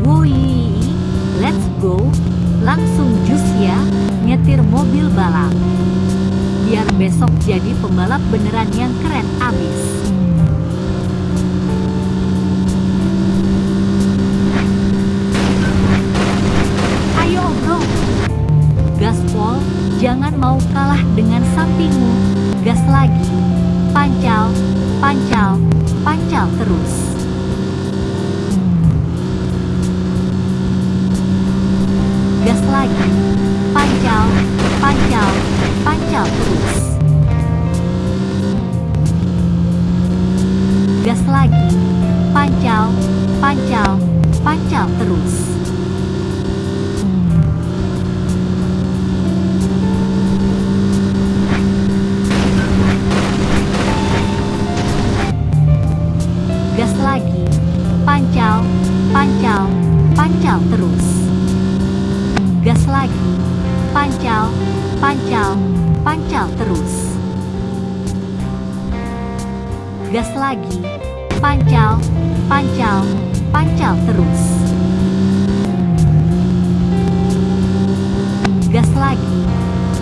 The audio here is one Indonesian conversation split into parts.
Woi, let's go. Langsung jus ya, nyetir mobil balap. Biar besok jadi pembalap beneran yang keren abis. Ayo bro, gaspol, jangan mau kalah dengan sampingmu. Gas lagi, pancal, pancal, pancal terus. Gas lagi, pancal, pancal, pancal terus. Gas lagi, pancal, pancal, pancal terus. Gas lagi, pancal, pancal, pancal terus. Gas lagi, pancal, pancal, pancal terus. Gas lagi, pancal, pancal, pancal terus. Gas lagi,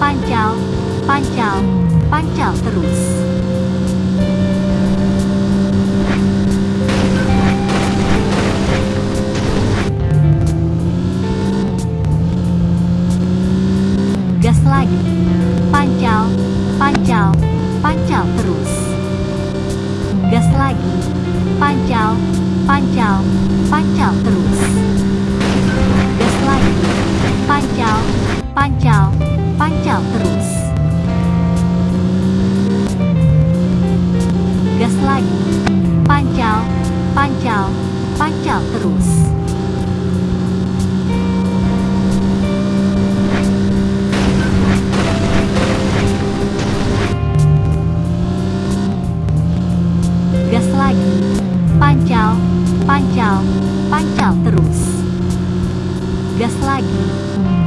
pancal, pancal, pancal terus. Lagi, pancal, pancal, pancal terus. Gas lagi, pancal, pancal, pancal terus. Gas lagi, pancal, pancal, pancal terus. Gas lagi, pancal, pancal, pancal terus. Pancal, pancal terus. Gas lagi,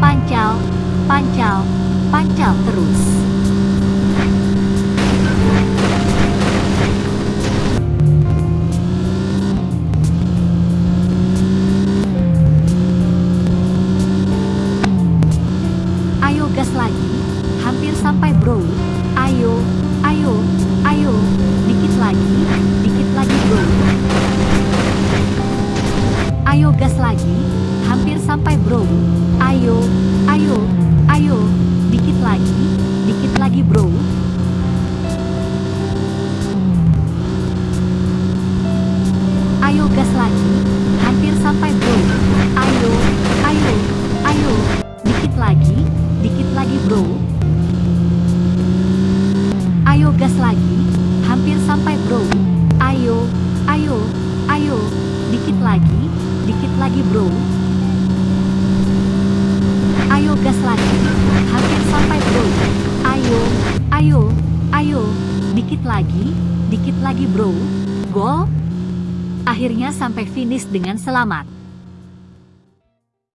pancal, pancal, pancal terus. Ayo gas lagi, hampir sampai bro. Hampir sampai bro. Ayo, ayo, ayo, dikit lagi, dikit lagi bro. Ayo gas lagi, hampir sampai bro. Ayo, ayo, ayo, dikit lagi, dikit lagi bro. Ayo gas lagi, hampir sampai bro. Ayo, ayo, ayo, dikit lagi, dikit lagi bro. Ayo gas lagi, hampir sampai bro. Ayo, ayo, ayo, dikit lagi, dikit lagi bro. Gol. Akhirnya sampai finish dengan selamat.